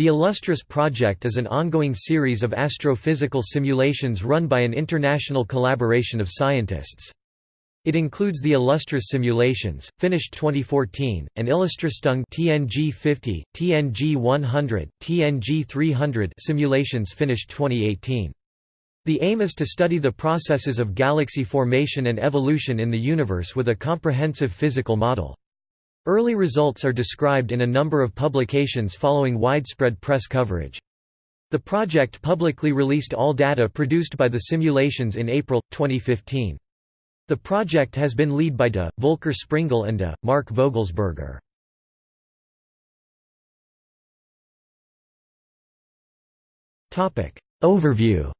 The Illustris project is an ongoing series of astrophysical simulations run by an international collaboration of scientists. It includes the Illustris simulations, finished 2014, and IllustrisTNG TNG 50, TNG 100, TNG 300 simulations finished 2018. The aim is to study the processes of galaxy formation and evolution in the universe with a comprehensive physical model. Early results are described in a number of publications following widespread press coverage. The project publicly released all data produced by the simulations in April, 2015. The project has been led by De, Volker Springel and De, Mark Vogelsberger. Overview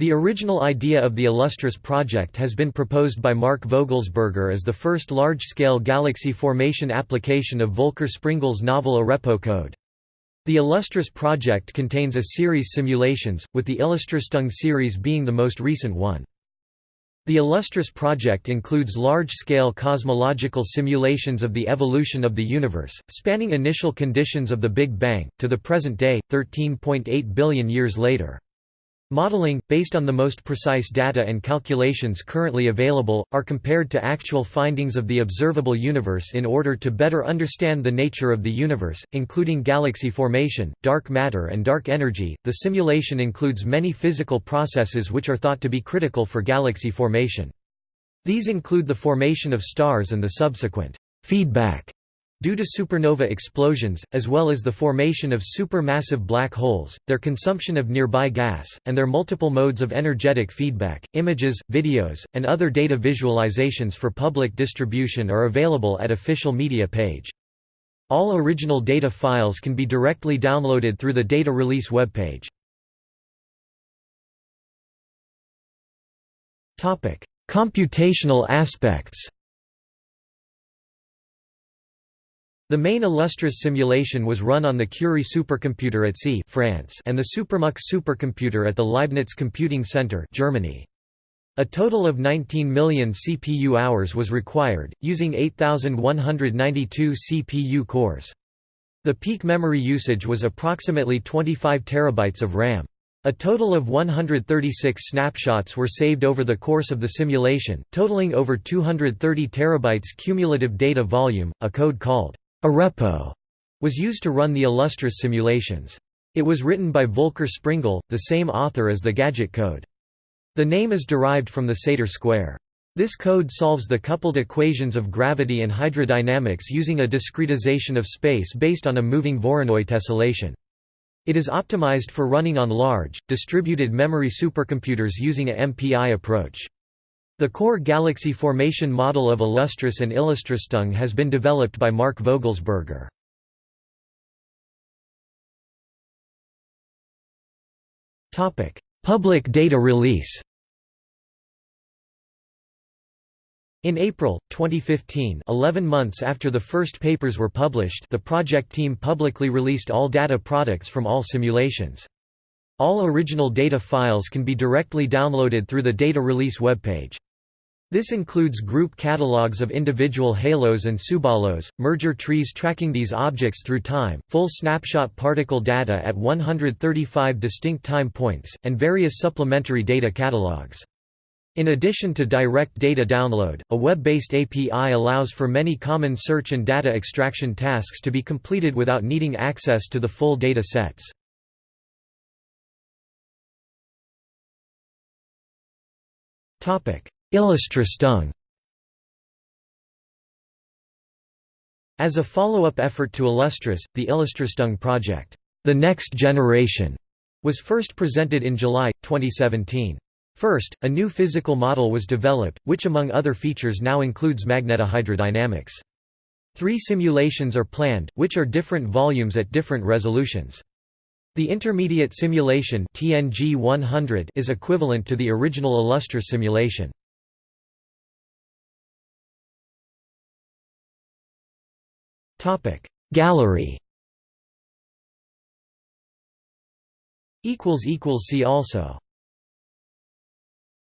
The original idea of the Illustris project has been proposed by Mark Vogelsberger as the first large-scale galaxy formation application of Volker Springel's novel Arepo code. The Illustris project contains a series of simulations, with the IllustrisTNG series being the most recent one. The Illustris project includes large-scale cosmological simulations of the evolution of the universe, spanning initial conditions of the Big Bang, to the present day, 13.8 billion years later. Modeling, based on the most precise data and calculations currently available, are compared to actual findings of the observable universe in order to better understand the nature of the universe, including galaxy formation, dark matter, and dark energy. The simulation includes many physical processes which are thought to be critical for galaxy formation. These include the formation of stars and the subsequent feedback Due to supernova explosions, as well as the formation of supermassive black holes, their consumption of nearby gas, and their multiple modes of energetic feedback, images, videos, and other data visualizations for public distribution are available at official media page. All original data files can be directly downloaded through the data release webpage. Computational aspects The main Illustris simulation was run on the Curie supercomputer at C France and the SuperMUC supercomputer at the Leibniz Computing Center Germany. A total of 19 million CPU hours was required, using 8,192 CPU cores. The peak memory usage was approximately 25 terabytes of RAM. A total of 136 snapshots were saved over the course of the simulation, totaling over 230 terabytes cumulative data volume. A code called Arepo was used to run the Illustris simulations. It was written by Volker Springel, the same author as the gadget code. The name is derived from the Sator square. This code solves the coupled equations of gravity and hydrodynamics using a discretization of space based on a moving Voronoi tessellation. It is optimized for running on large, distributed memory supercomputers using a MPI approach. The core galaxy formation model of Illustris and IllustrisTNG has been developed by Mark Vogelsberger. Public data release In April, 2015 11 months after the first papers were published the project team publicly released all data products from all simulations. All original data files can be directly downloaded through the data release webpage. This includes group catalogs of individual halos and subhalos, merger trees tracking these objects through time, full snapshot particle data at 135 distinct time points, and various supplementary data catalogs. In addition to direct data download, a web-based API allows for many common search and data extraction tasks to be completed without needing access to the full data sets. Topic: IllustrisTNG As a follow-up effort to Illustris, the IllustrisTNG project, The Next Generation, was first presented in July, 2017. First, a new physical model was developed, which among other features now includes magnetohydrodynamics. Three simulations are planned, which are different volumes at different resolutions. The intermediate simulation TNG 100 is equivalent to the original Illustris simulation. Topic. Gallery. Equals equals see also